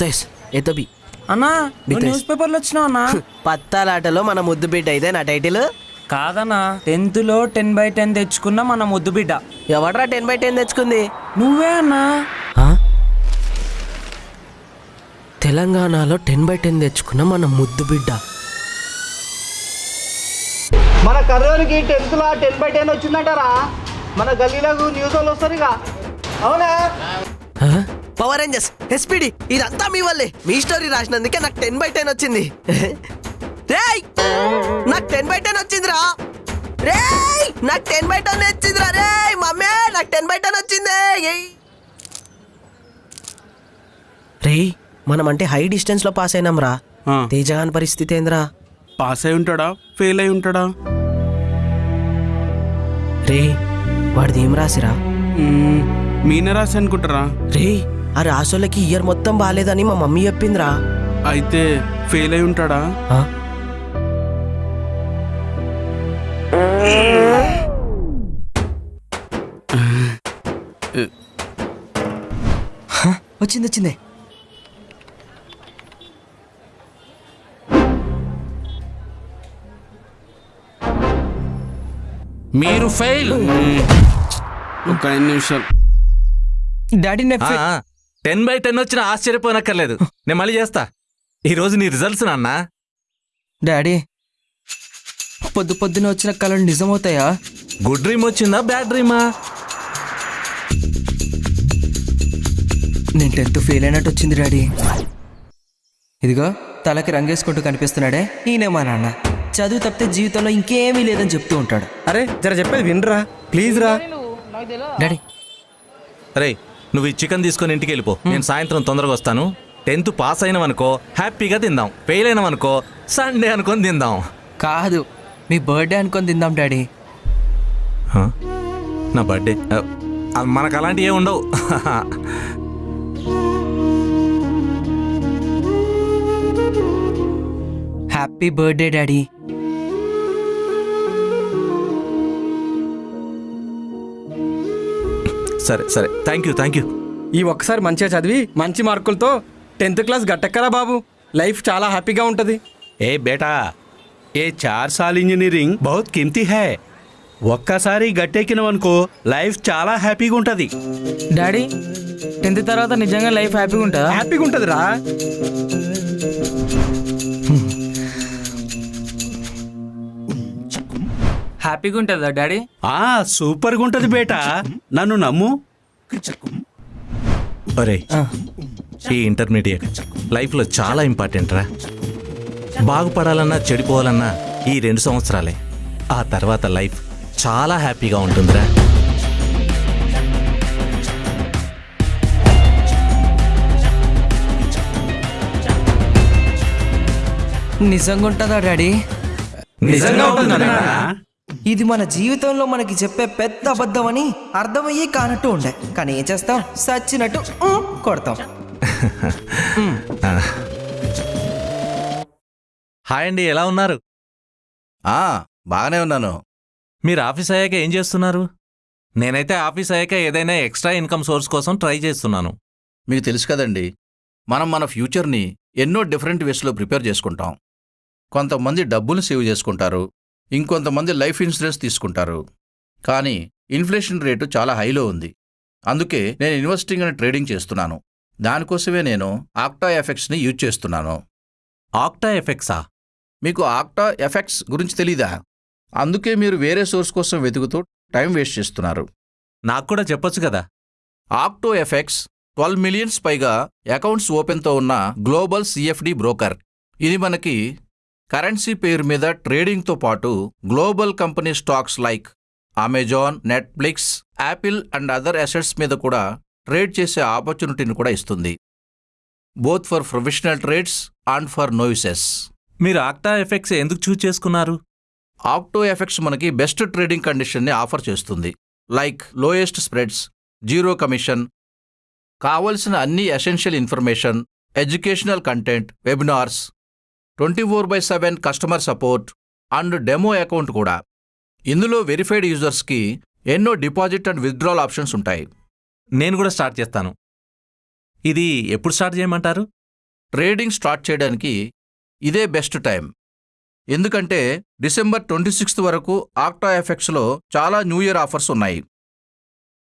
అర్థైస్ ఏ అన్నా న్యూస్ పేపర్లు వచ్చినా అన్న? పత్తాలాటలో మన ముద్దు బిడ్డ ఇదే నా టైటిల్. కాదన్నా టెన్త్లో టెన్ బై టెన్ తెచ్చుకున్న మన ముద్దు బిడ్డ. ఎవడరా టెన్ బై టెన్ తెచ్చుకుంది? నువ్వే అన్నా. తెలంగాణలో టెన్ బై టెన్ తెచ్చుకున్న మన ముద్దు బిడ్డ. మన కర్నూలుకి టెన్త్లో టెన్ బై టెన్ వచ్చిందంటారా? మన గల్లీలకు న్యూస్ వాళ్ళు వస్తారు ఇక. అవునా? పవర్ రేంజర్స్ ఎస్పీడి ఇదంతా మీ వల్లే. మీ స్టోరీ రాసినందుకే నాకు టెన్ బై టెన్ వచ్చింది. రేయ్! నాకు టెన్ బై టెన్ వచ్చిందిరా. రేయ్! నాకు టెన్ బై టెన్ వచ్చిందిరా రేయ్! మమ్మీ నాకు టెన్ బై టెన్ వచ్చింది. ఏయ్. రేయ్ మనం అంటే హై డిస్టెన్స్లో పాస్ అయినాం రా. తేజగాన్ పరిస్థితి ఏందిరా? పాస్ అయి ఉంటాడా? ఫెయిల్ అయి ఉంటాడా? రే వాడిది ఏం రాసిరా? మీనే రాసి అనుకుంటారా? రే ఆ రాసోళ్ళకి ఇయర్ మొత్తం బాగాలేదని మా మమ్మీ చెప్పిందిరా. అయితే ఫెయిల్ అయి ఉంటాడా? వచ్చింది వచ్చింది. మీరు ఫెయిల్. ఒక ఐదు నిమిషాలు డాడీ టెన్ బై టెన్ వచ్చిన ఆశ్చర్యపోనక్కర్లేదు. నేను మళ్ళీ చేస్తా. ఈ రోజు నీ రిజల్ట్స్ నాన్న. డాడీ పొద్దు పొద్దున వచ్చిన కళలు నిజమవుతాయా? గుడ్ డ్రీమ్ వచ్చిందా? బ్యాడ్ డ్రీమా? నేను టెన్త్ ఫెయిల్ అయినట్టు వచ్చింది డాడీ. ఇదిగో తలకి రంగేసుకుంటూ కనిపిస్తున్నాడే. ఈయనే మా నాన్న. చదువు తప్పితే జీవితంలో ఇంకేమీ లేదని చెప్తూ ఉంటాడు. అరే జర చెప్పేది వినరా? ప్లీజ్ రా. డాడీ. రే నువ్వు ఈ చికెన్ తీసుకొని ఇంటికి వెళ్ళిపో. నేను సాయంత్రం తొందరగా వస్తాను. టెన్త్ పాస్ అయినావనుకో హ్యాపీగా తిందాం. ఫెయిల్ అయినావనుకో సండే అనుకొని తిందాం. కాదు మీ బర్త్డే అనుకొని తిందాం డాడీ? నా బర్త్డే? మనకు అలాంటివి ఏమి ఉండవు. Happy birthday daddy. సరే సరే. థ్యాంక్ యూ థ్యాంక్ యూ ఈ ఒక్కసారి మంచిగా చదివి మంచి మార్కులతో టెన్త్ క్లాస్ గట్టెక్కరా బాబు. లైఫ్ చాలా హ్యాపీగా ఉంటుంది. ఏ బేటా ఏ చార్ సాల్ ఇంజనీరింగ్ బహుత్ కిమ్తీ హై. ఒక్కసారి గట్టెక్కినవనుకో లైఫ్ చాలా హ్యాపీగా ఉంటుంది. డాడీ టెన్త్ తర్వాత నిజంగా లైఫ్ హ్యాపీగా ఉంటుందా? హ్యాపీగా ఉంటుంది హ్యాపీగా ఉంటుందా డాడీ? ఆ సూపర్గా ఉంటుంది బేటా. నన్ను నమ్ము. ఒరే ఈ ఇంటర్మీడియట్ లైఫ్లో చాలా ఇంపార్టెంట్ రా. బాగుపడాలన్నా చెడిపోవాలన్నా ఈ రెండు సంవత్సరాలే. ఆ తర్వాత లైఫ్ చాలా హ్యాపీగా ఉంటుందిరా. నిజంగా ఉంటుందా డాడీ? నిజంగా ఉంటుందా ఇది మన జీవితంలో మనకి చెప్పే పెద్ద అబద్ధం అని అర్థమయ్యి కానట్టు ఉండే. కానీ ఏం చేస్తాం? సచ్చినట్టు కొడతాం. హాయ్ అండి ఎలా ఉన్నారు? ఆ బాగానే ఉన్నాను. మీరు ఆఫీస్ అయ్యాక ఏం చేస్తున్నారు? నేనైతే ఆఫీస్ అయ్యాక ఏదైనా ఎక్స్ట్రా ఇన్కమ్ సోర్స్ కోసం ట్రై చేస్తున్నాను. మీకు తెలుసు కదండి మనం మన ఫ్యూచర్ని ఎన్నో డిఫరెంట్ వేస్లో ప్రిపేర్ చేసుకుంటాం. కొంతమంది డబ్బులు సేవ్ చేసుకుంటారు ఇంకొంతమంది లైఫ్ ఇన్సూరెన్స్ తీసుకుంటారు. కానీ ఇన్ఫ్లేషన్ రేటు చాలా హైలో ఉంది. అందుకే నేను ఇన్వెస్టింగ్ అండ్ ట్రేడింగ్ చేస్తున్నాను. దానికోసమే నేను ఆక్టా ఎఫెక్ట్స్ని యూజ్ చేస్తున్నాను. ఆక్టా ఎఫెక్ట్సా? మీకు ఆక్టా ఎఫెక్ట్స్ గురించి తెలీదా? అందుకే మీరు వేరే సోర్స్ కోసం వెతుకుతూ టైం వేస్ట్ చేస్తున్నారు. నాకు కూడా చెప్పొచ్చు కదా. ఆక్టో ఎఫెక్ట్స్ ట్వెల్వ్ మిలియన్స్ పైగా అకౌంట్స్ ఓపెన్తో ఉన్న గ్లోబల్ సిఎఫ్డి బ్రోకర్. ఇది మనకి కరెన్సీ పేరు మీద ట్రేడింగ్తో పాటు global company stocks like Amazon Netflix Apple and other assets మీద కూడా ట్రేడ్ చేసే ఆపర్చునిటీని కూడా ఇస్తుంది. Both for professional trades and for novices. మీరు ఆక్టా ఎఫెక్ట్స్ ఎందుకు చూజ్ చేసుకున్నారు? ఆక్టో ఎఫెక్ట్స్ మనకి బెస్ట్ ట్రేడింగ్ కండిషన్ని ఆఫర్ చేస్తుంది. Like lowest spreads zero commission కావలసిన అన్ని essential information educational content webinars twenty four by seven customer support and demo account కూడా. ఇందులో వెరిఫైడ్ యూజర్స్కి ఎన్నో డిపాజిట్ అండ్ విత్డ్రాల్ ఆప్షన్స్ ఉంటాయి. నేను కూడా స్టార్ట్ చేస్తాను. ఇది ఎప్పుడు స్టార్ట్ చేయమంటారు? ట్రేడింగ్ స్టార్ట్ చేయడానికి ఇదే బెస్ట్ టైం. ఎందుకంటే డిసెంబర్ ట్వంటీ సిక్స్త్ వరకు ఆక్టా ఎఫెక్ట్స్లో చాలా న్యూ ఇయర్ ఆఫర్స్ ఉన్నాయి.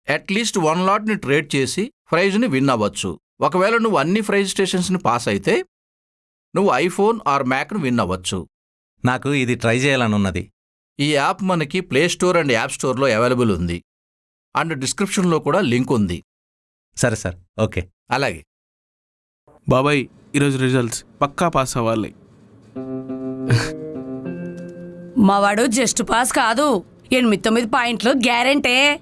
అట్లీస్ట్ వన్ లాట్ని ట్రేడ్ చేసి ప్రైజ్ని విన్ అవ్వచ్చు. ఒకవేళ నువ్వు అన్ని ప్రైజ్ స్టేషన్స్ని పాస్ అయితే నువ్వు ఐఫోన్ ఆర్ మ్యాక్ను విన్ అవ్వచ్చు. నాకు ఇది ట్రై చేయాలని ఉన్నది ఈ యాప్ మనకి ప్లే స్టోర్ అండ్ యాప్ స్టోర్లో అవైలబుల్ ఉంది. అండ్ డిస్క్రిప్షన్లో కూడా లింక్ ఉంది. సరే సార్. ఓకే. అలాగే. బాబాయ్ ఈరోజు రిజల్ట్స్ పక్కా పాస్ అవ్వాలి. మావాడు జస్ట్ పాస్ కాదు. ఎనిమిది తొమ్మిది పాయింట్లు గ్యారెంటే.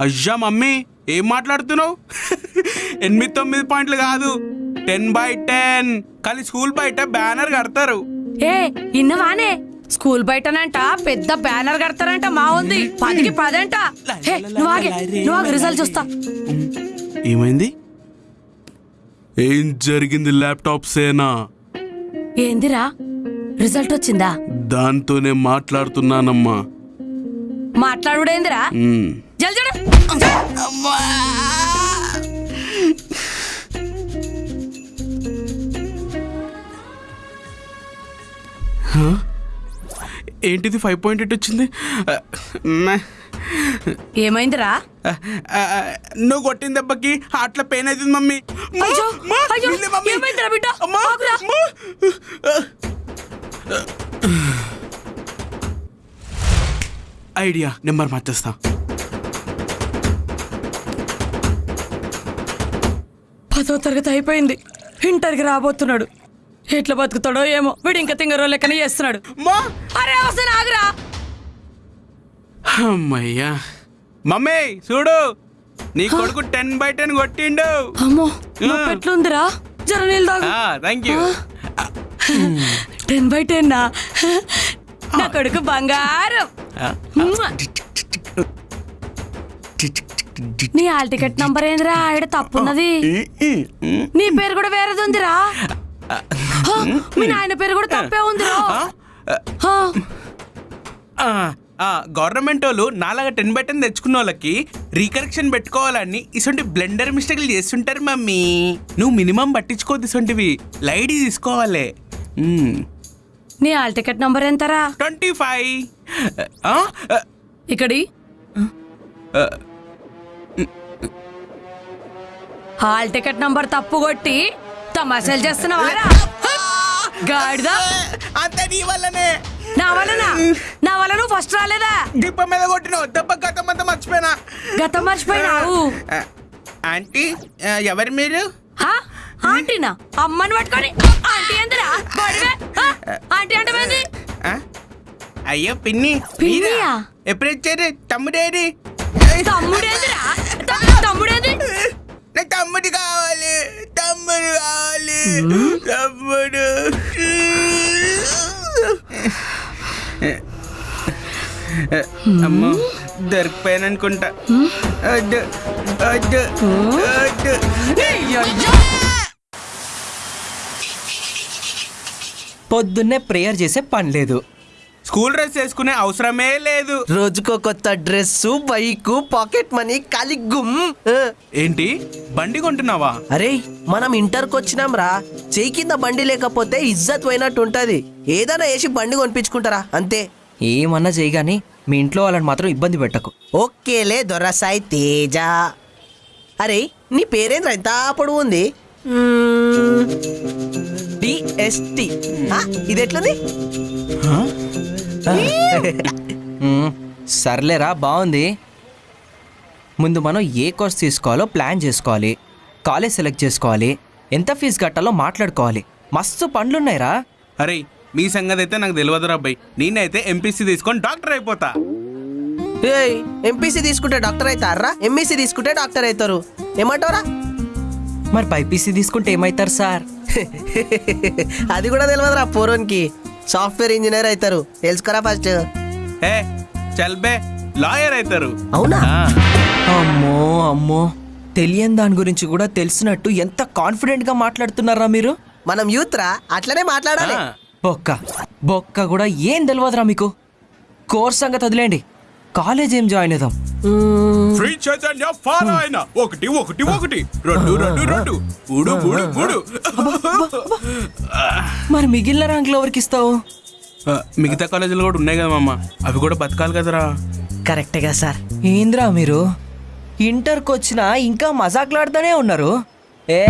అయ్యా మమ్మీ ఏం మాట్లాడుతున్నావు? ఎనిమిది తొమ్మిది పాయింట్లు కాదు. Ten by ten. కానీ స్కూల్ బయట బ్యానర్ కడతారు. ఏ ఇన్నవానే స్కూల్ బయటనంట పెద్ద బ్యానర్ కడతారంట మా ఉంది. పదికి పదంట. హే, నువ్వు ఆగే, నువ్వు ఆగు, రిజల్ట్ చూస్తా. ఏమైంది? ఏం జరిగింది ల్యాప్టాప్ సేనా? ఏందిరా? రిజల్ట్ వచ్చిందా? దాంతోనే మాట్లాడుతున్నానమ్మా. మాట్లాడుడేందిరా? మ్మ్. జల్జడు ఏంటిది ఫైవ్ పాయింట్ ఎయిట్ వచ్చింది. ఏమైందిరా? నువ్వు కొట్టిన దెబ్బకి హార్ట్లో పెయిన్ అవుతుంది మమ్మీ. Idea number మార్చేస్తా. పదో తరగతి అయిపోయింది. ఇంటర్కి రాబోతున్నాడు. ఎట్లా బతుకుతాడో ఏమో. వీడు ఇంకా తింగరో లెక్కనే చేస్తున్నాడు. అమ్మా! అరే అవసరం ఆగురా. అమ్మయ్యా. మమ్మీ చూడు. నీ కొడుకు టెన్ బై టెన్ కొట్టిండు. అమ్మో ఎట్లుందిరా జర నీళ్ళు తాగు. Thank you ten by ten నా నా కొడుకు బంగారం. నీ హాల్ టికెట్ నంబర్ ఏందిరా? ఆవిడ తప్పున్నది. నీ పేరు కూడా వేరేది ఉందిరా. మీ నాయన పేరు కూడా తప్పే ఉందిరా హా, గవర్నమెంట్ వాళ్ళు నాలాగా టెన్ బై టెన్ తెచ్చుకున్న వాళ్ళకి రీకరెక్షన్ పెట్టుకోవాలని ఇసొంటి బ్లెండర్ మిస్టేక్లు చేస్తుంటారు మమ్మీ. నువ్వు మినిమం పట్టించుకోవద్దు ఇసొంటివి. లైట్ తీసుకోవాలి. నీ హాల్ టికెట్ నంబర్ ఎంతరా? Twenty five. ఇక్కడి. హాల్ టికెట్ నంబర్ తప్పు కొట్టి తమాషాలు చేస్తున్నావారా గాడిద. అంత నీ వల్లనే. నా వలన నా వల్ల నువ్వు ఫస్ట్ రాలేదా? డిప్ప మీద కొట్టిన దెబ్బ గతం అంతా మర్చిపోయినా. గతం మర్చిపోయినావు ఆంటీ ఎవరు మీరు? హా? ఆంటీనా? అమ్మని పట్టుకొని. ఆంటీ హా? ఆంటీ అంటే? అయ్యో పిన్ని. పిన్నియా? ఎప్పుడు వచ్చారు? తమ్ముడేది? తమ్ముడేందిరా? తమ్ముడేంది? నా తమ్ముడు కావాలి. తమ్ముడు. అమ్మో దొరికిపోయాను అనుకుంటా. పొద్దున్నే ప్రేయర్ చేసే పని లేదు. స్కూల్ డ్రెస్ వేసుకునే అవసరమే లేదు. రోజుకో కొత్త డ్రెస్ బైక్ పాకెట్ మనీ ఆ. ఏంటి? బండి కొంటున్నావా? అరే మనం ఇంటర్కి వచ్చినాం రా. చేయి కింద బండి లేకపోతే ఇజ్జత్ పోయినట్టు ఉంటది. ఏదైనా వేసి బండి కొనిపించుకుంటారా? అంతే. ఏమన్నా చేయగాని మీ ఇంట్లో వాళ్ళని మాత్రం ఇబ్బంది పెట్టకు. ఓకేలే దొరసాయి తేజ. అరే నీ పేరేంద్ర? ఎంత పొడవు ఉంది. డిఎస్టి. ఇది ఎట్లుంది. సర్లేరా బాగుంది. ముందు మనం ఏ కోర్స్ తీసుకోవాలో ప్లాన్ చేసుకోవాలి. కాలేజ్ సెలెక్ట్ చేసుకోవాలి. ఎంత ఫీజు కట్టాలో మాట్లాడుకోవాలి. మస్తు పనులున్నాయిరా. అరే మీ సంగతి అయితే నాకు తెలియదురా అబ్బాయి. నేనైతే ఎంపీసీ తీసుకొని డాక్టర్ అయిపోతా. ఏయ్ ఎంపీసీ తీసుకుంటే డాక్టర్ అవుతారా ఎంఈసీ తీసుకుంటే డాక్టర్ అవుతారు ఏమంటారా మరి బైపీసీ తీసుకుంటే ఏమవుతారు సార్? అది కూడా తెలియదురా పోరోన్కి. సాఫ్ట్వేర్ ఇంజనీర్ అవుతారు. తెలుసుకోరా ఫస్ట్. ఏ చల్ బే లాయర్ అవుతారు. అవునా? అమ్మో అమ్మో. తెలియని దాని గురించి కూడా తెలిసినట్టు ఎంత కాన్ఫిడెంట్గా మాట్లాడుతున్నారా మీరు? మనం యూత్ రా అట్లనే మాట్లాడాలి. బొక్క బొక్క కూడా ఏం తెలియదురా మీకు? కోర్స్ సంగతి వదిలేండి కాలేజ్ ఏం జాయిన్ అవుదాం? ఫ్రీ చైతన్య ఫాలో అయిన. ఒకటి ఒకటి ఒకటి. రెండు రెండు రెండు. మూడు మూడు మూడు. మరి మిగిలిన ర్యాంకులు ఎవరికి ఇస్తావు? మిగతా కాలేజీలు కూడా ఉన్నాయి కదా మామ. అవి కూడా బతకాలి కదరా. కరెక్టేగా సార్. ఏంద్రా మీరు? ఇంటర్కి వచ్చినా ఇంకా మజాకులాడుతూనే ఉన్నారు. ఏ!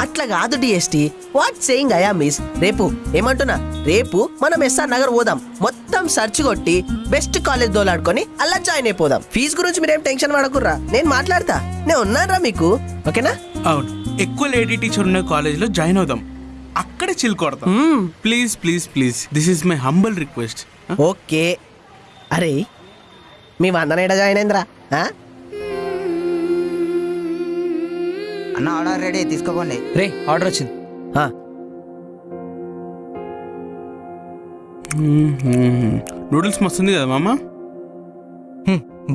అట్లా కాదు డిఎస్టి వాట్ సేయింగ్ అయా మిస్ రేపు ఏమంటున్నా? రేపు మనం ఎస్ఆర్ నగర్ పోదాం. మొత్తం సర్చ్ కొట్టి బెస్ట్ కాలేజ్ దోలాడుకొని అలా జాయిన్ అయిపోదాం. ఫీజు గురించి మీరేం టెన్షన్ పడకుర్రా? నేను మాట్లాడతా. నేను ఉన్నానరా మీకు. ఓకేనా? అవును. ఎక్కువ లేడీ టీచర్ ఉన్న కాలేజీలో జాయిన్ అవుదాం. అక్కడే చిల్ కొడతాం. Please please please this is my humble request okay. అరే మీ వందన జాయిన్ అయిందిరా? అన్న ఆర్డర్ రెడీ తీసుకోపోండి. రే ఆర్డర్ వచ్చింది. నూడిల్స్ మస్తుంది కదా మామ?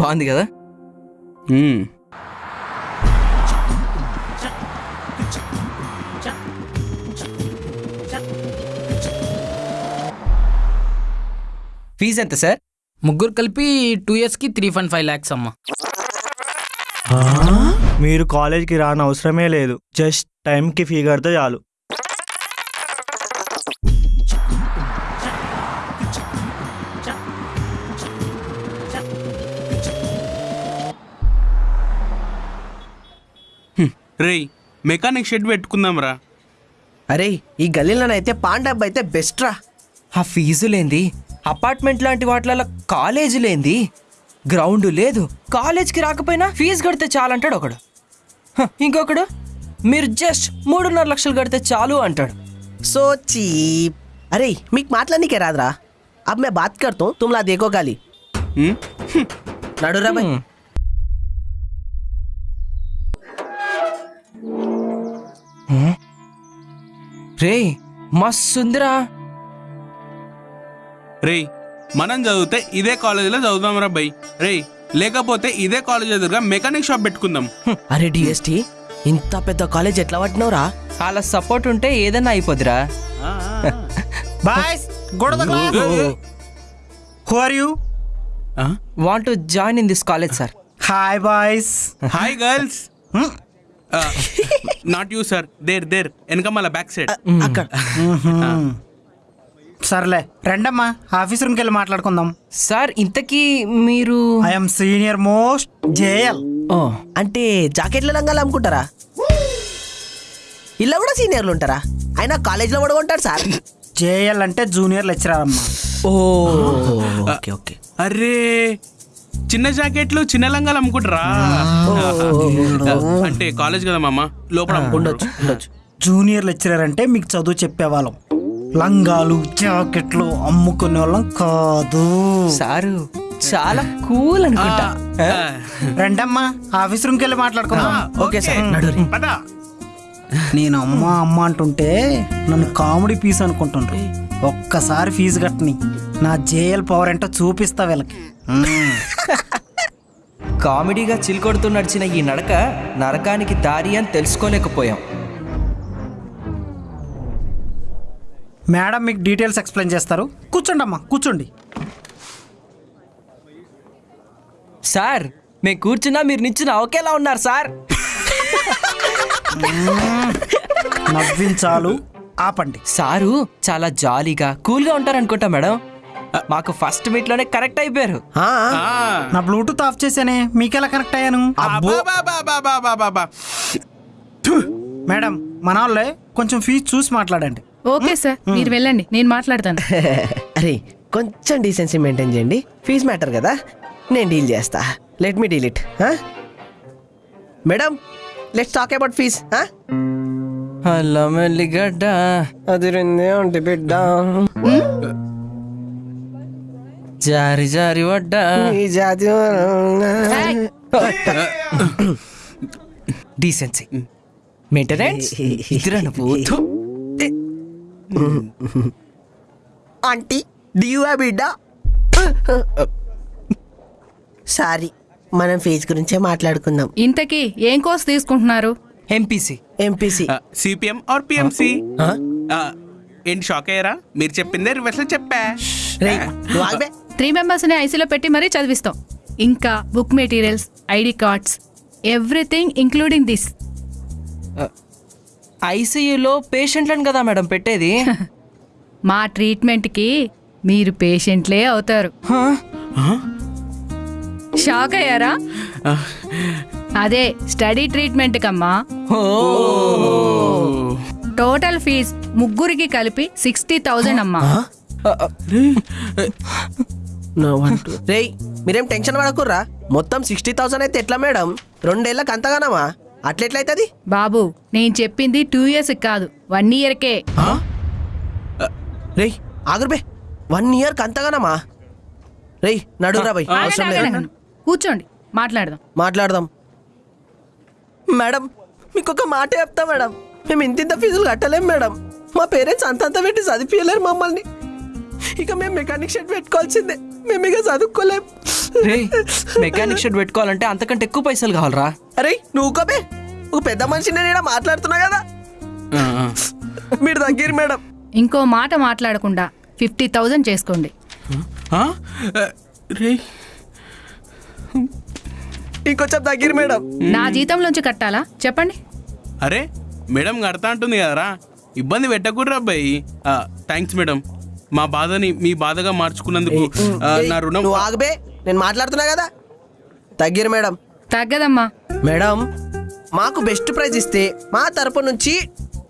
బాగుంది కదా. ఫీజు ఎంత సార్? ముగ్గురు కలిపి టూ ఇయర్స్కి త్రీ పాయింట్ ఫైవ్ ల్యాక్స్ అమ్మ. మీరు కాలేజ్కి రాని అవసరమే లేదు. జస్ట్ టైంకి ఫీ కడితే చాలు రేయ్ మెకానిక్ షెడ్ పెట్టుకుందాం రా అరే ఈ గల్లీలోనైతే పాండబ్ అయితే బెస్ట్ రా. ఆ ఫీజు లేంది. అపార్ట్మెంట్ లాంటి వాటిలలో కాలేజీ లేంది. గ్రౌండ్ లేదు. కాలేజ్కి రాకపోయినా ఫీజు కడితే చాలంటాడు ఒకడు. ఇంకొకడు? మీరు జస్ట్ మూడున్నర లక్షలు కడితే చాలు అంటాడు. So cheap. అరే మీకు మాట్లాడికే రాదురా. అబ్ మే బాత్ కర్తా హూం తుమ్లా దేకోగాలి నడురా బాయ్. రే మస్తుందిరా రే మనం చదివితే ఇదే కాలేజీలో చదువుదాం రా బై రే లేకపోతే ఇదే కాలేజ్ ఎదురుగా మెకానిక్ షాప్ పెట్టుకుందాం. అరే డిఎస్టి ఇంత పెద్ద కాలేజ్ ఎట్లా పట్టినవురా? అలా సపోర్ట్ ఉంటే ఏదైనా అయిపోద్దిరా. Boys who are you? Want to join in this college sir hi boys hi girls not you sir there there వెనక మళ్ళీ బ్యాక్ సైడ్ అక్కడ. సర్లే రండమ్మా ఆఫీస్ రూమ్కి వెళ్ళి మాట్లాడుకుందాం. సార్ ఇంతకీ మీరు ఐఎమ్ సీనియర్ మోస్ట్ జేఎల్. ఓ అంటే జాకెట్ల రంగాలు అమ్ముకుంటారా? ఇలా కూడా సీనియర్లు ఉంటారా? అయినా కాలేజ్లో కూడా ఉంటారు సార్. జేఎల్ అంటే జూనియర్ లెక్చరర్ అమ్మా. ఓ ఓకే ఓకే. అరే చిన్న జాకెట్లు చిన్న లంగాలు అమ్ముకుంటారా? అంటే కాలేజ్ కదా మామ లోపల ఉండొచ్చు. జూనియర్ లెక్చరర్ అంటే మీకు చదువు చెప్పేవాళ్ళం. లంగాలు జాకెట్లు అమ్ముకునే వాళ్ళం కాదు. సారు చాలా కూల్ అనుకుంటా. రండమ్మా ఆఫీస్ రూమ్కి వెళ్ళి మాట్లాడుకుందాం. Okay sir. నడు నేను అమ్మ అమ్మ అంటుంటే నన్ను కామెడీ పీస్ అనుకుంటుండ్రు. ఒక్కసారి ఫీజు కట్టని. నా జేఎల్ పవర్ ఏంటో చూపిస్తా వీళ్ళకి. కామెడీగా చిల్కొడుతూ నడిచిన ఈ నడక నరకానికి దారి అని తెలుసుకోలేకపోయాం. మేడం మీకు డీటెయిల్స్ ఎక్స్ప్లెయిన్ చేస్తారు. కూర్చోండి అమ్మా కూర్చోండి. సార్ మేము కూర్చున్నా మీరు నిచ్చున్నా ఒకేలా ఉన్నారు సార్. నవ్వించాలు. ఆపండి. సారు చాలా జాలీగా కూల్గా ఉంటారు అనుకుంటా మేడం మాకు ఫస్ట్ మీట్లోనే కరెక్ట్ అయిపోయారు. ఆ, ఆ. నా బ్లూటూత్ ఆఫ్ చేశానే మీకెలా కనెక్ట్ అయ్యాను? మేడం మన వాళ్ళే కొంచెం ఫీజు చూసి మాట్లాడండి. ఓకే సార్ మీరు వెళ్ళండి నేను మాట్లాడతాను. అరే కొంచెం డీసెన్సీ మెయింటైన్ చేయండి. ఫీజ్ మ్యాటర్ కదా నేను డీల్ చేస్తా. Let me deal it madam let's talk about fees hello మెల్లిగడ్డ. అది రెండే ఉంటే బిడ్డ జారి జారి వడ్డా. ఈ జాతి డీసెన్సీ మెయింటెనెన్స్ ఇద్దరు. ఆంటీ డియూ బిడ్డ సారీ మనం ఫీజు గురించే మాట్లాడుకుందాం. ఇంతకీ ఏం కోర్స్ తీసుకుంటున్నారు? MPC MPC CPM or PMC ఏంటి షాక్ అయ్యారా? మీరు చెప్పిందే రివర్స్లో చెప్పా త్రీ మెంబర్స్ని ఐసీలో పెట్టి మరీ చదివిస్తాం. ఇంకా book materials ID cards everything including this ఐసీయూలో పేషెంట్లను కదా మేడం పెట్టేది? మా ట్రీట్మెంట్కి మీరు పేషెంట్లే అవుతారు. షాక్ అయ్యారా? అదే స్టడీ ట్రీట్మెంట్ కమ్మా టోటల్ ఫీజ్ ముగ్గురికి కలిపి సిక్స్టీ థౌజండ్ అమ్మా. రేయ్ మీరేం టెన్షన్ పడకుర్రా? మొత్తం సిక్స్టీ థౌసండ్ అయితే ఎట్లా మేడం? రెండేళ్ళకి అంతగానమా? అట్లెట్లయితుంది? బాబు నేను చెప్పింది టూ ఇయర్స్ కాదు వన్ ఇయర్కే రేయ్ ఆగురుబే వన్ ఇయర్కి అంతగానమా? రేయ్ నడురా బై అవసరం లేదు. కూర్చోండి మాట్లాడదాం. మాట్లాడదాం. మేడం మీకు ఒక మాట చెప్తా మేడం. మేము ఇంత ఇంత ఫీజులు కట్టలేం మేడం. మా పేరెంట్స్ అంతంత పెట్టి చదివించలేరు మమ్మల్ని. ఇక మేము మెకానిక్ షెడ్ పెట్టుకోవాల్సిందే. మేము ఇక చదువుకోలేం. రే మెకానిక్ షెడ్ పెట్టుకోవాలంటే అంతకంటే ఎక్కువ పైసలు కావాలరా. అరే నువ్వు కబే ఒక పెద్ద మనిషి నేను ఈడ మాట్లాడుతున్నా కదా? మీరు దగ్గర మేడం. ఇంకో మాట మాట్లాడకుండా ఫిఫ్టీ థౌజండ్ చేసుకోండి. రే ఇంకొంచెం దగ్గర మేడం. నా జీతంలోంచి కట్టాలా? చెప్పండి. అరే మేడం కడతా అంటుంది కదరా. ఇబ్బంది పెట్టకూడరా అబ్బాయి. Thanks madam. మా బాధని మీ బాధగా మార్చుకున్నందుకు నా రుణం నువ్వు ఆగబే నేను మాట్లాడుతున్నా కదా? దగ్గర మేడం. తగ్గదమ్మా. మేడం మాకు బెస్ట్ ప్రైజ్ ఇస్తే మా తరపు నుంచి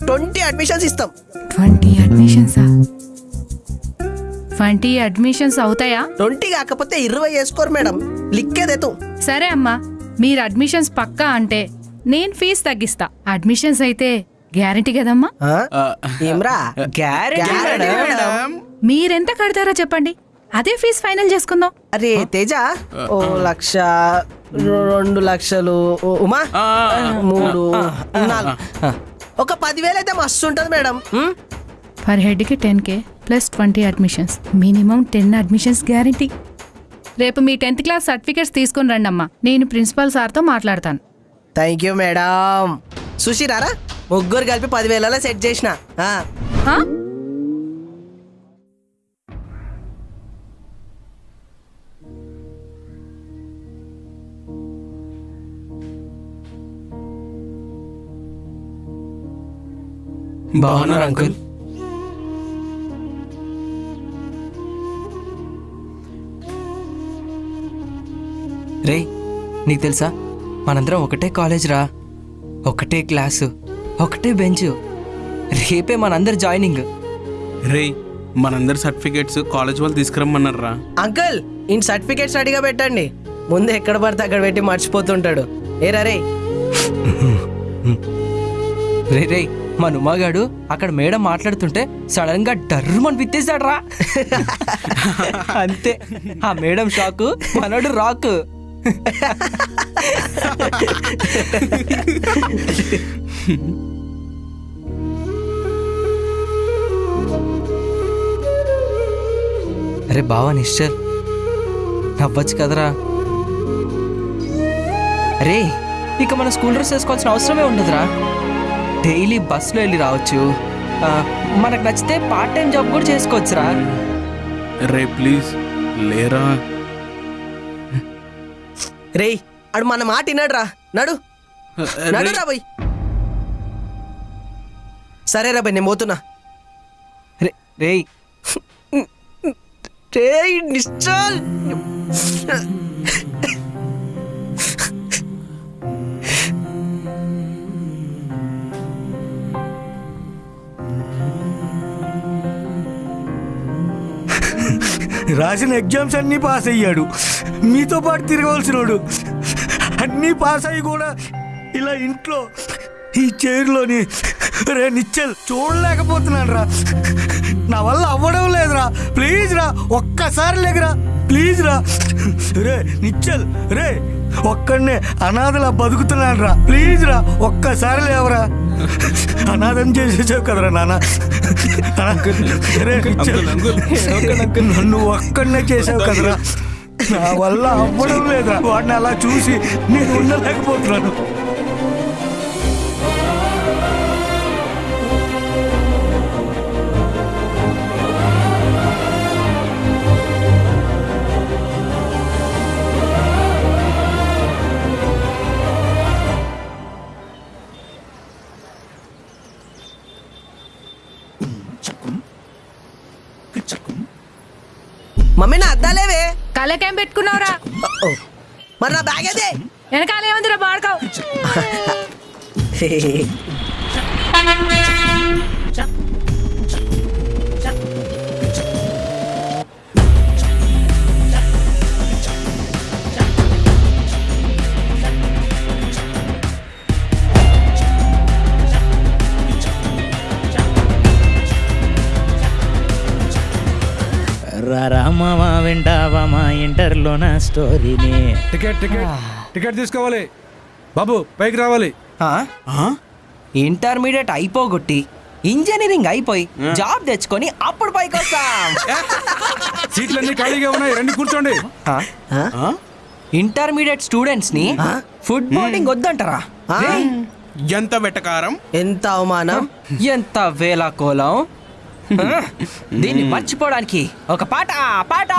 ట్వంటీ అడ్మిషన్స్ ఇస్తాం. ట్వంటీ అడ్మిషన్సా? ట్వంటీ అడ్మిషన్స్ అవుతాయా? ట్వంటీ కాకపోతే ఇరవై వేసుకోరు మేడం. లిక్కేదేతో సరే అమ్మా మీరు అడ్మిషన్స్ పక్కా అంటే నేను ఫీజు తగ్గిస్తా. అడ్మిషన్స్ అయితే గ్యారంటీ కదమ్మా? ఏమ్రా మీరెంత కడతారో చెప్పండి. అదే ఫీజు ఫైనల్ చేసుకుందాం. అరే తేజ ఓ లక్ష రెండు లక్షలు ఉమా మూడు నాలుగు. ఒక పదివేలు అయితే మస్తు ఉంటుంది madam? Per హెడ్కి ten K plus twenty admissions. Minimum ten admissions guarantee. రేపు మీ టెన్త్ క్లాస్ సర్టిఫికేట్స్ తీసుకొని రండి అమ్మా నేను ప్రిన్సిపల్ సార్తో మాట్లాడతాను. Thank you madam. సుషిరారా ముగ్గురు కలిపి పదివేలలో సెట్ చేసిన? బాగున్నారు అంకుల్? రే నీకు తెలుసా? మనందరం ఒకటే కాలేజ్ రా. ఒకటే క్లాసు ఒకటే బెంచ్. రేపే మనందరి జాయినింగ్. రే మనందరి సర్టిఫికేట్స్ కాలేజ్ వాళ్ళు తీసుకురమ్మన్నారా అంకుల్ ఇన్ సర్టిఫికేట్స్ రెడీగా పెట్టండి. ముందు ఎక్కడ పడితే అక్కడ పెట్టి మర్చిపోతుంటాడు. ఏరా రే రే రే మా నుమ్మగాడు అక్కడ మేడం మాట్లాడుతుంటే సడన్గా డర్రమని పిత్తేశాడు రా అంతే. ఆ మేడం షాకు మనోడు రాకు. అరే బావా నిశ్చల్. నవ్వచ్చు కదరా. అరే ఇక మన స్కూల్ డ్రెస్ వేసుకోవాల్సిన అవసరమే ఉండదురా. డైలీ బస్సులో వెళ్ళి రావచ్చు. మనకు నచ్చితే పార్ట్ టైం జాబ్ కూడా చేసుకోవచ్చురా. రే ప్లీజ్. లేరా? రేయ్ అడు మన మాట విన్నాడు రా నడు. నడు రా. బయ్. సరే రా బయ్ నేను పోతున్నా. రే రేయ్. రేయ్ నిశ్చల్. రాసిన ఎగ్జామ్స్ అన్నీ పాస్ అయ్యాడు. మీతో పాటు తిరగవలసినోడు. అన్నీ పాస్ అయ్యి కూడా ఇలా ఇంట్లో ఈ చైర్లోని రే నిచ్చల్ చూడలేకపోతున్నాను రా. నా వల్ల అవ్వడం లేదురా. ప్లీజ్ రా ఒక్కసారి లేకరా ప్లీజ్ రా. రే నిచ్చల్ రే ఒక్కడనే అనాథలా బతుకుతున్నాను రా. ప్లీజ్ రా ఒక్కసారి లేవరా. అనాథం చేసేసావు కదరా నాన్న. నన్ను ఒక్కడనే చేసావు కదరా. నా వల్ల అవ్వడం లేదా వాడిని అలా చూసి నేను ఉండలేకపోతున్నాను. వెనకేం పెట్టుకున్నావురా? మరి నా బ్యాగ్ అదే వెనకాల ఏముంది రా బాడుకో ఇంటర్లో నా స్టోరీని. టికెట్ టికెట్ టికెట్ తీసుకోవాలి. బాబు పైకి రావాలి. ఇంటర్మీడియట్ అయిపోగొట్టి ఇంజనీరింగ్ అయిపోయి జాబ్ తెచ్చుకొని అప్పుడు పైకి వస్తాం సీట్లన్నీ ఖాళీగా ఉన్నాయి రండి కూర్చోండి. ఇంటర్మీడియట్ స్టూడెంట్స్ని ఫుడ్ బోర్డింగ్ వద్దంటారా? ఎంత వెటకారం? ఎంత అవమానం? ఎంత వేల కోలం దీన్ని మర్చిపోవడానికి ఒక పాట పాట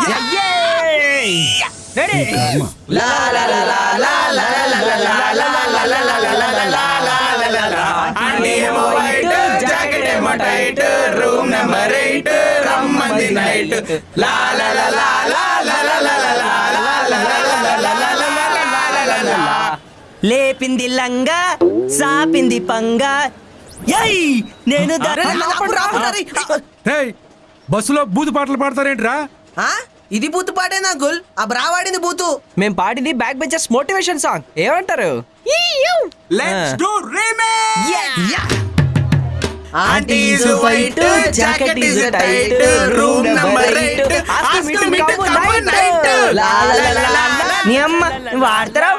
లేపింది లంగా సాపింది పంగా నేను బస్సులో బూతు పాటలు పాడతారేంట్రా ఇది బూతు పాటేనా గుల్ ఆ బ్రా వాడింది బూతు మేము పాడింది బ్యాక్ బెంచెస్ మోటివేషన్ సాంగ్ ఏమంటారు వైట్ జాకెట్ రూమ్ మీ వాడతారా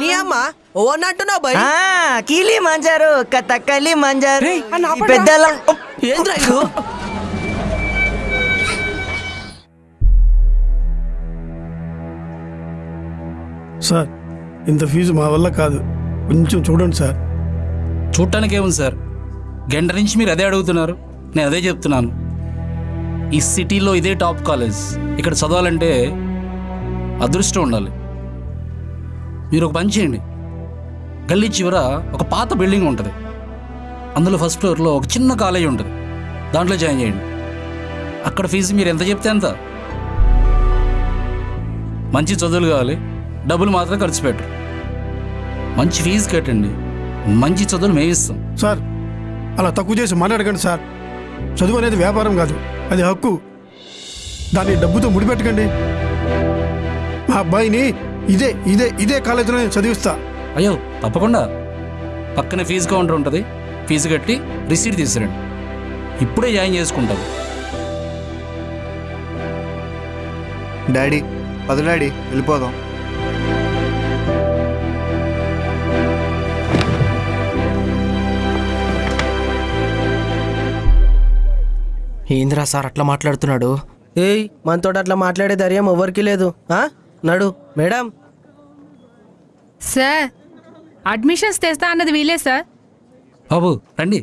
నీ అమ్మ ఓ అన్నట్టున్నావు బై కీలి మంజారు కథకలి మంజారు. పెద్దల ఏంద్రా ఇది? సార్ ఇంత ఫీజు మా వల్ల కాదు. కొంచెం చూడండి సార్. చూడటానికి ఏముంది సార్? గంట నుంచి మీరు అదే అడుగుతున్నారు. నేను అదే చెప్తున్నాను. ఈ సిటీలో ఇదే టాప్ కాలేజ్. ఇక్కడ చదవాలంటే అదృష్టం ఉండాలి. మీరు ఒక పని చేయండి. గల్లీ చివర ఒక పాత బిల్డింగ్ ఉంటుంది. అందులో ఫస్ట్ ఫ్లోర్లో ఒక చిన్న కాలేజ్ ఉంటుంది. దాంట్లో జాయిన్ చేయండి. అక్కడ ఫీజు మీరు ఎంత చెప్తే అంత. మంచి చదువులు కావాలి. డబ్బులు మాత్రం ఖర్చు పెట్టరు. మంచి ఫీజు కట్టండి. మంచి చదువులు మేమిస్తాం సార్ అలా తక్కువ చేసి మాట్లాడకండి సార్. చదువు అనేది వ్యాపారం కాదు అది హక్కు. దాన్ని డబ్బుతో ముడిపెట్టకండి. మా అబ్బాయిని ఇదే ఇదే ఇదే కాలేజీలో నేను చదివిస్తా. అయ్యో తప్పకుండా. పక్కన ఫీజు కౌంటర్ ఉంటుంది. ఫీజు కట్టి రిసీట్ తీసుకురండి ఇప్పుడే జాయిన్ చేసుకుంటాం. డాడీ పద డాడీ వెళ్ళిపోదాం. ఏంద్రా సార్ అట్లా మాట్లాడుతున్నాడు? ఏయ్ మనతో అట్లా మాట్లాడే ధైర్యం ఎవరికి లేదు. ఆ? నడు మేడం. సార్ అడ్మిషన్స్ తెస్తా అన్నది వీలే సార్. బాబు రండి.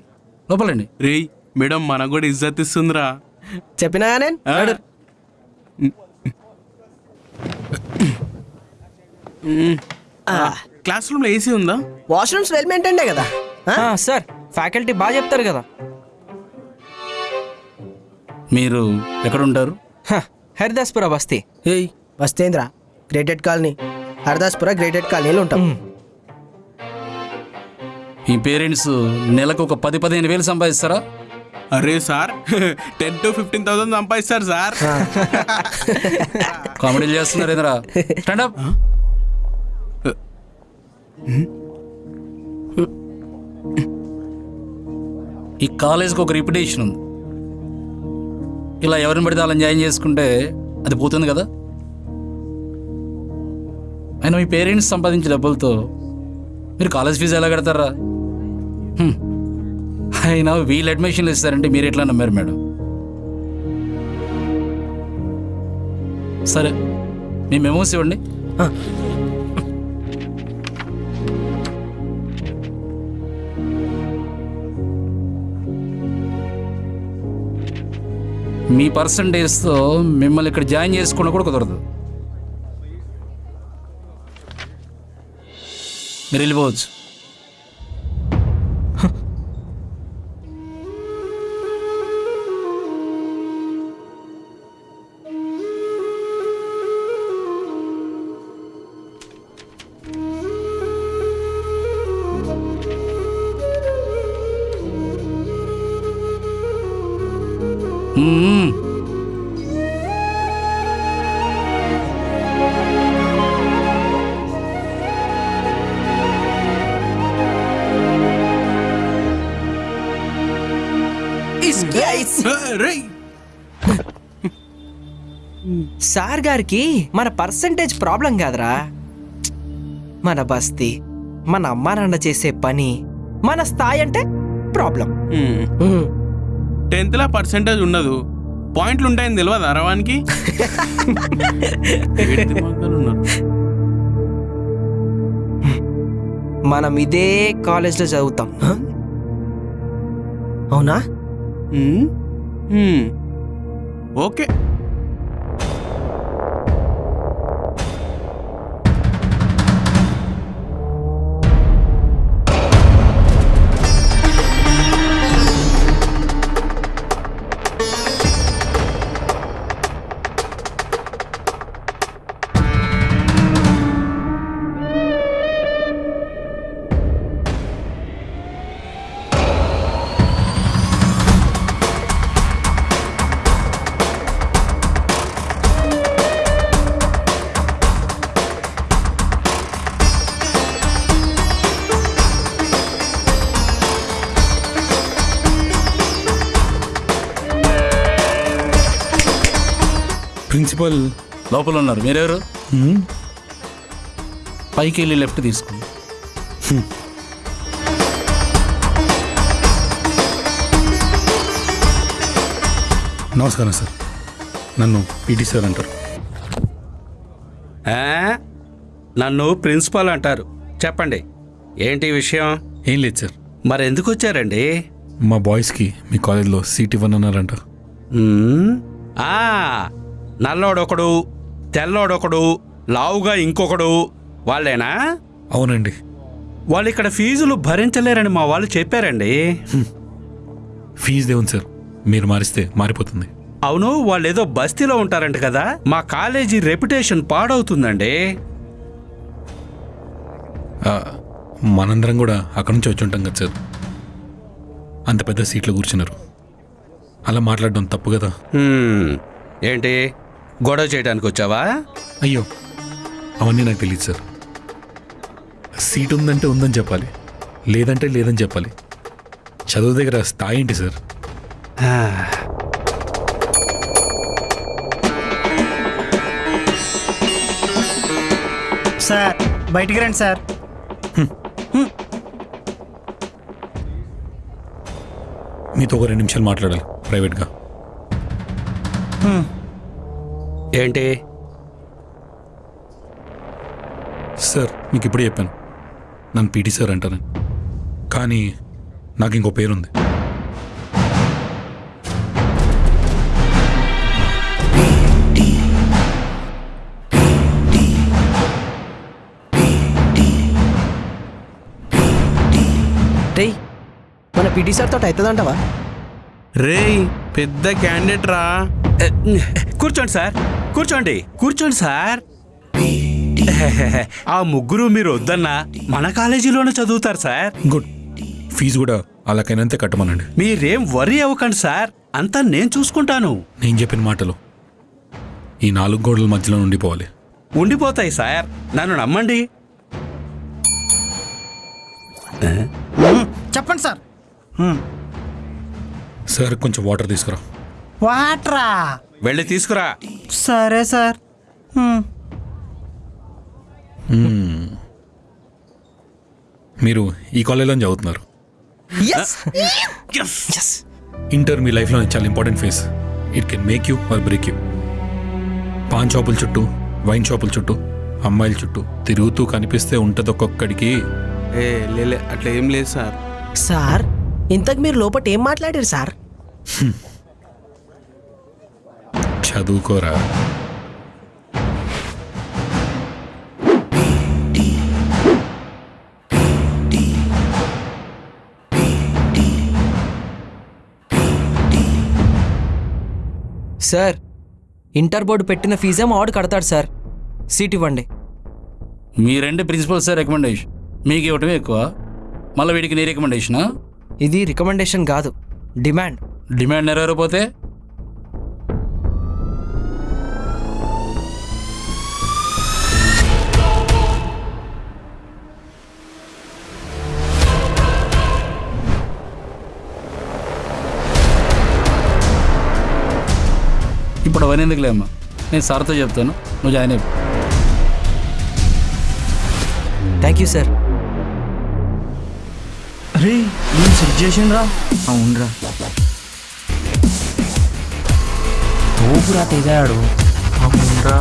లోపలండి. రేయ్ మేడం మనకు కూడా ఇజ్జత్ ఇస్తుందిరా. చెప్పినా నేను క్లాస్ రూమ్లో ఏసీ ఉందా? వాష్రూమ్స్ వెల్ మెయింటైన్డే కదా? సార్ ఫ్యాకల్టీ బాగా చెప్తారు కదా. మీరు ఎక్కడ ఉంటారు హ, హరిదాస్పుర బస్తీ. ఏయ్. వస్తేంద్ర గ్రేటెడ్ కాలనీ. హరదాస్పుర గ్రేటెడ్ కాలనీలో ఉంటాం. మీ పేరెంట్స్ నెలకు ఒక పది పదిహేను వేలు సంపాదిస్తారా? అరే sir ten to fifteen thousand సంపాదిస్తారు సార్. కామెడీలు చేస్తున్నారు ఏంద్రా స్టాండప్ ఈ కాలేజ్కి ఒక రిప్యుటేషన్ ఉంది. ఇలా ఎవరిని పడితే వాళ్ళని జాయిన్ చేసుకుంటే అది పోతుంది కదా? అయినా మీ పేరెంట్స్ సంపాదించే డబ్బులతో మీరు కాలేజ్ ఫీజు ఎలా కడతారా. అయినా వీళ్ళు అడ్మిషన్లు ఇస్తారంటే మీరు ఎట్లా నమ్మారు మేడం? సరే మీ మెమోస్ ఇవ్వండి. మీ పర్సంటేజ్తో మిమ్మల్ని ఇక్కడ జాయిన్ చేసుకోవడం కూడా కుదరదు. మీరు వెళ్ళిపోవచ్చు. సార్ గారికి మన పర్సంటేజ్ ప్రాబ్లం కాదురా. మన బస్తీ మన అమ్మా నాన్న చేసే పని మన స్థాయి అంటే ప్రాబ్లం. టెన్త్ లా పర్సెంటేజ్ ఉండదు. పాయింట్లు ఉంటాయని తెలియదు అరవానికి మనం ఇదే కాలేజ్లో చదువుతాం. అవునా? ఓకే. ప్రిన్సిపల్. లోపల ఉన్నారు. మీరెవరు? పైకి వెళ్ళి లెఫ్ట్ తీసుకోండి. నమస్కారం సార్. నన్ను పీటీ సార్ అంటారు? నన్ను ప్రిన్సిపాల్ అంటారు. చెప్పండి. ఏంటి విషయం? ఏం లేదు సార్. మరి ఎందుకు వచ్చారండి మా బాయ్స్కి మీ కాలేజ్లో సీట్ ఇవ్వనన్నారంట. నల్లోడొకడు తెల్లోడొకడు లావుగా ఇంకొకడు వాళ్ళేనా? అవునండి. వాళ్ళు ఇక్కడ ఫీజులు భరించలేరని మా వాళ్ళు చెప్పారండి. ఫీజు దేవుంది సార్ మీరు మారిస్తే మారిపోతుంది. అవును వాళ్ళు ఏదో బస్తీలో ఉంటారంట కదా. మా కాలేజీ రెప్యుటేషన్ పాడవుతుందండి. మనందరం కూడా అక్కడి నుంచి వచ్చి ఉంటాం కదా సార్. అంత పెద్ద సీట్లో కూర్చున్నారు. అలా మాట్లాడడం తప్పు కదా. ఏంటి? గొడవ చేయడానికి వచ్చావా? అయ్యో అవన్నీ నాకు తెలియదు సార్. సీట్ ఉందంటే ఉందని చెప్పాలి లేదంటే లేదని చెప్పాలి. చదువు దగ్గర స్థాయి ఏంటి సార్? సార్ బయటికి రండి సార్. మీతో ఒక రెండు నిమిషాలు మాట్లాడాలి ప్రైవేట్గా. ఏంటి? సార్ మీకు ఇప్పుడే చెప్పాను. నన్ను పీటీ సార్ అంటారని. కానీ నాకు ఇంకో పేరుంది. రేయ్ మన పిటి సార్ తోటి అవుతుందంటవా రేయ్ పెద్ద క్యాండిడేట్ రా. కూర్చోండి సార్. కూర్చోండి. కూర్చోండి సార్. ఆ ముగ్గురు మీరు వద్దన్నా మన కాలేజీలోనే చదువుతారు సార్. గుడ్. ఫీజు కూడా అలాగైనంతే కట్టమనండి. మీరేం వరి అవ్వకండి సార్. అంతా నేను చూసుకుంటాను. నేను చెప్పిన మాటలు ఈ నాలుగు గోడల మధ్యలో ఉండిపోవాలి. ఉండిపోతాయి సార్. నన్ను నమ్మండి. చెప్పండి సార్. సార్ కొంచెం వాటర్ తీసుకురా. వాటరా? వెళ్ళి తీసుకురా. సరే సార్. మీరు ఈ కాలేజ్లో చదువుతున్నారు. ఇంటర్ మీ లైఫ్లో చాలా important phase. It can make you or break you pan షాపుల చుట్టూ వైన్ షాపుల చుట్టూ అమ్మాయిల చుట్టూ తిరుగుతూ కనిపిస్తే ఉంటుంది ఒక్కొక్కడికి. ఏ లేలే అట్లా ఏం లేదు సార్. సార్ ఇంతకు మీరు లోపట ఏం మాట్లాడారు సార్? చదువుకోరా. సార్ ఇంటర్ బోర్డు పెట్టిన ఫీజేమో ఆడు కడతాడు సార్. సీట్ ఇవ్వండి. మీరంటే ప్రిన్సిపల్ సార్ రికమెండేషన్. మీకు ఇవ్వటమే ఎక్కువ. మళ్ళీ వీడికి నీ రికమెండేషనా? ఇది రికమెండేషన్ కాదు డిమాండ్. డిమాండ్ నెరవేరపోతే ఇప్పుడు అవన్నీ ఎందుకులే అమ్మా? నేను సార్తో చెప్తాను. నువ్వు జాయిన్ అయిపో. థ్యాంక్ యూ సార్ అరే నేను సెట్ చేసిండ్రా? అవునరా. తోపురా తెగాడు. అవునరా.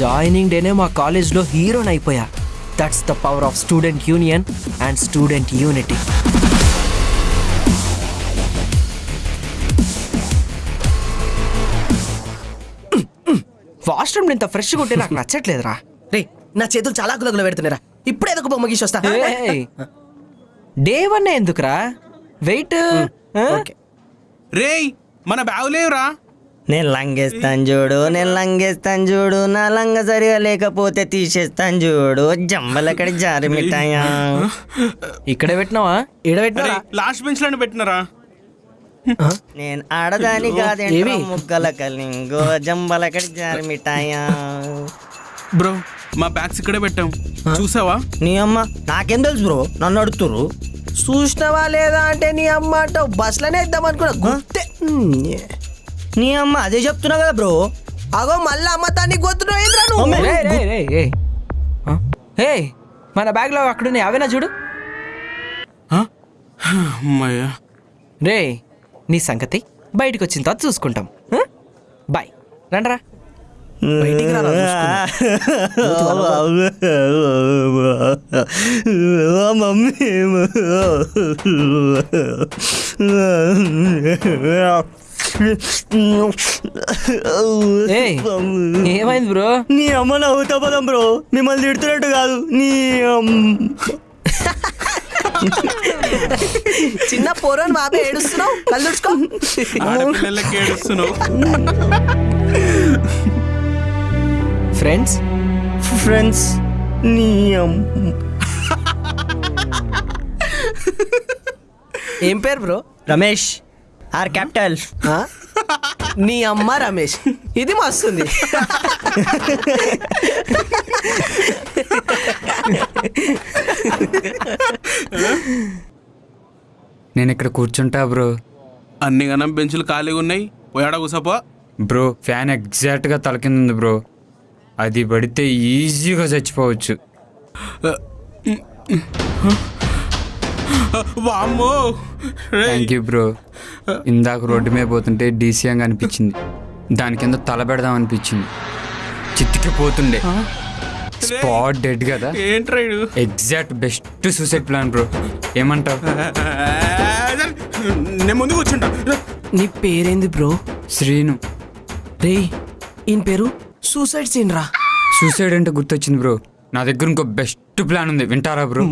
జాయినింగ్ డేనే మా కాలేజ్లో హీరోని అయిపోయా. That's the power of student union and student unity washroom ఇంత ఫ్రెష్గా ఉంటే నాకు నచ్చట్లేదురా. రే నా చేతులు చాలా గులగుల పెడుతున్నారా ఇప్పుడే ఏదో ఒక బొమ్మ గీసి వస్తా డే వన్ ఎందుకురా? వెయిట్ రేయ్ మన బ్యాగు లేవురా. నేను లంగేస్తాను చూడు నేను లంగేస్తాను చూడు నా లంగ సరిగా లేకపోతే తీసేస్తాను చూడు. జంబలకడి జారి మిఠాయా. ఇక్కడే పెట్టినావా? అరే, లాస్ట్ బెంచ్లోనే పెట్టినారా? నేను ఆడదాని కాదేంట్రా ముగ్గల కలింగో జంబలకడి జారి మిఠాయా. బ్రో మా బ్యాగ్స్ ఇక్కడే పెట్టాం. చూసావా? నీ అమ్మ నాకేం తెలుసు బ్రో నన్ను అడుగుతురు చూసినవా లేదా అంటే నీ అమ్మ అంటావు బస్సులోనే ఇద్దాం అనుకున్నా. గుర్తే నీ అమ్మ అదే చెప్తున్నా కదా బ్రో. అగో మళ్ళీ గొత్తున్నావు రేయ్, రేయ్. ఆ? ఏయ్ మన బ్యాగ్లో అక్కడున్నాయి అవేనా చూడు? అమ్మయ్యా. రే నీ సంగతి బయటకు వచ్చిన తర్వాత చూసుకుంటాం? బాయ్. రండ్రా. బయటికి ఏమైంది బ్రో? నీ అమ్మ నవ్వుతా పదం బ్రో. మిమ్మల్ని తిడుతున్నట్టు కాదు. నీ చిన్న పోరోని బాబే ఏడుస్తున్నావు? కళ్ళు తుడుచుకో. ఆడపిల్లలకి ఏడుస్తున్నావు. ఫ్రెండ్స్ ఫ్రెండ్స్ నీ అమ్మ ఏం పేరు బ్రో? రమేష్. Are capital. నీ అమ్మ రమేష్. ఇది మస్తుంది. నేను ఇక్కడ కూర్చుంటా బ్రో. అన్ని గనం బెంచులు ఖాళీగా ఉన్నాయి. పోయాడా కూసపో బ్రో ఫ్యాన్ ఎగ్జాక్ట్గా తల కింద ఉంది బ్రో. అది పడితే ఈజీగా చచ్చిపోవచ్చు. వామ్మో. థ్యాంక్ యూ బ్రో ఇందాక రోడ్డు మీద పోతుంటే డీసీఎంగా అనిపించింది. దాని కింద తల పెడదాం అనిపించింది. చిత్తికిపోతుండే స్పాట్ డెడ్ కదా? Exact best suicide plan bro ఏమంటావు? నేను ముందు కూర్చుంటా నీ పేరేంది బ్రో శ్రీను. రే ఈయన పేరు? సూసైడ్ సీన్ రా. సూసైడ్ అంటే గుర్తొచ్చింది బ్రో నా దగ్గర ఇంకో బెస్ట్ ప్లాన్ ఉంది. వింటారా బ్రో!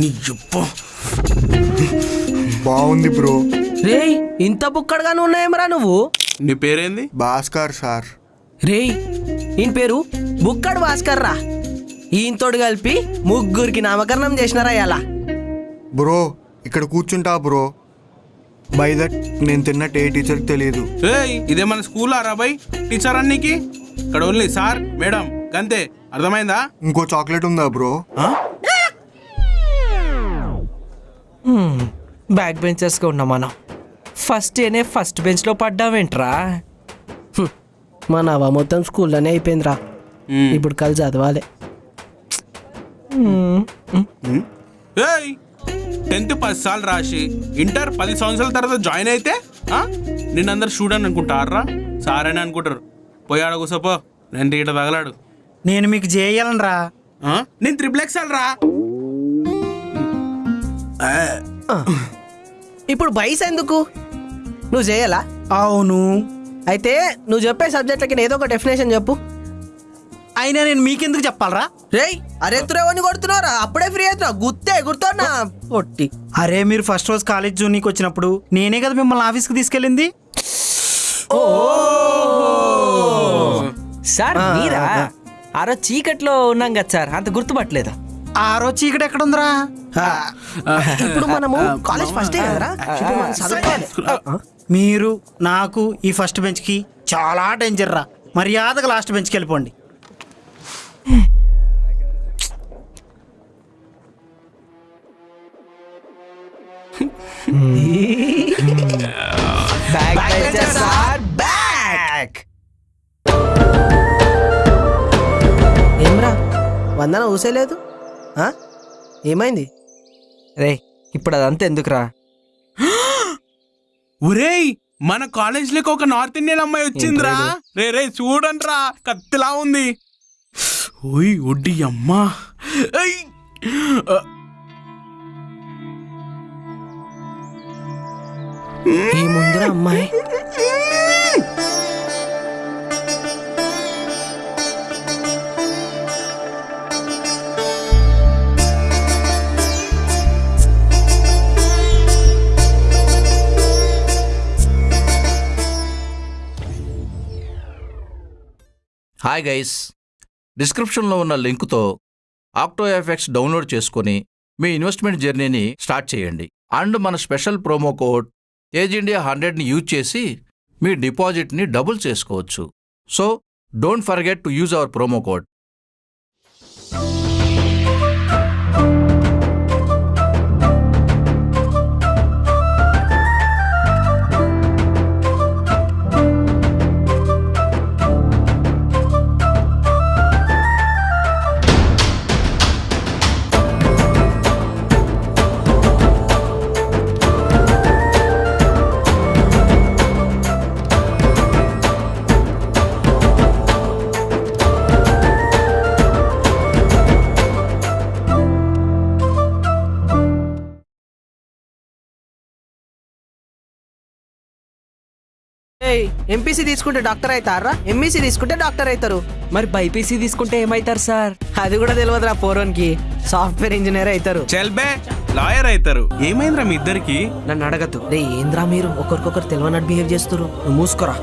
నీ చెప్పు బాగుంది బ్రో. రేయ్ ఇంత బుక్కడుగానే ఉన్నాయేమరా నువ్వు? నీ పేరేంది? భాస్కర్ సార్. రేయ్ ఈయన పేరు బుక్కడు భాస్కర్ రా. ఈయనతోడు కలిపి ముగ్గురికి నామకరణం చేసినారా ఇలా బ్రో ఇక్కడ కూర్చుంటా బ్రో. బై దట్ నేను తిన్నట్టు ఏ టీచర్కి తెలియదు. ఏయ్ ఇదే మన స్కూల్ రాబాయ్ టీచర్ అన్నికి? ఇక్కడ ఓన్లీ సార్ మేడం గంతే. అర్థమైందా? ఇంకో చాక్లెట్ ఉందా బ్రో? బ్యాక్ బెంచర్స్గా ఉన్నాం మనం. ఫస్ట్ ఏనే ఫస్ట్ బెంచ్లో పడ్డావేంట్రా? మన అవ మొత్తం స్కూల్లోనే అయిపోయిందిరా. ఇప్పుడు కలిసి చదవాలి. ఏయ్ టెన్త్ పది సార్లు రాసి ఇంటర్ పది సంవత్సరాల తర్వాత జాయిన్ అయితే? నిన్నందరు స్టూడెంట్ అనుకుంటారా? సార్ అని అనుకుంటారు. పోయాడు కూసపో. నేను తీట తగలాడు. నేను మీకు చేయాలనరా ఆ? నేను త్రిపుల్ ఎక్సెల్ రా. ఇప్పుడు బైస్ ఎందుకు? నువ్వు చేయాలా అవును. అయితే నువ్వు చెప్పే సబ్జెక్ట్లకి ఏదో ఒక డెఫినేషన్ చెప్పు. అయినా నేను మీకెందుకు చెప్పాలరా? రేయ్ అరే ఎత్తురేవని కొడుతున్నారా అప్పుడే ఫ్రీ అవుతున్నా గుర్తే గుర్తున్నా? పొట్టి అరే మీరు ఫస్ట్ రోజు కాలేజ్ జూనికి వచ్చినప్పుడు నేనే కదా మిమ్మల్ని ఆఫీస్కి తీసుకెళ్ళింది? సార్ మీరా? ఆ రోజు చీకట్లో ఉన్నాం కదా సార్ అంత గుర్తుపట్టలేదు. ఆ. రోజు చీకటి ఎక్కడ ఉందిరా ఇప్పుడు మనము కాలేజ్ ఫస్ట్ మీరు నాకు ఈ ఫస్ట్ బెంచ్కి చాలా డేంజర్ రా. మర్యాదగా లాస్ట్ బెంచ్కి వెళ్ళిపోండి. బ్యాక్. వందన ఊసేలేదు? ఆ? ఏమైంది? రే ఇప్పుడు అదంతా ఎందుకురా? ఒరేయ్ మన కాలేజ్లోకి ఒక నార్త్ ఇండియన్ అమ్మాయి వచ్చిందిరా. రే రే చూడండిరా కత్తిలా ఉంది. ఓయ్ ఒడ్డి అమ్మా. ఈ ముందర అమ్మాయి. Hi guys. డిస్క్రిప్షన్లో ఉన్న లింకుతో ఆక్టో ఎఫెక్ట్స్ డౌన్లోడ్ చేసుకొని మీ ఇన్వెస్ట్మెంట్ జర్నీని స్టార్ట్ చేయండి. అండ్ మన special promo code age India హండ్రెడ్ని use చేసి మీ డిపాజిట్ని డబుల్ చేసుకోవచ్చు. So don't forget to use our promo code. MPC తీసుకుంటే డాక్టర్ అవుతారా? ఎంఈసీ తీసుకుంటే డాక్టర్ అవుతారు. మరి బైపీసీ తీసుకుంటే ఏమవుతారు సార్? అది కూడా తెలియదురా పోరోన్కి. సాఫ్ట్వేర్ ఇంజనీర్ అవుతారు. చల్బే లాయర్ అవుతారు. ఏమైందిరా మీ ఇద్దరికి? నన్ను అడగద్దు. రే ఏంద్రా మీరు? ఒకరికొకరు తెలియనట్టు బిహేవ్ చేస్తారు నువ్వు మూసుకోరా.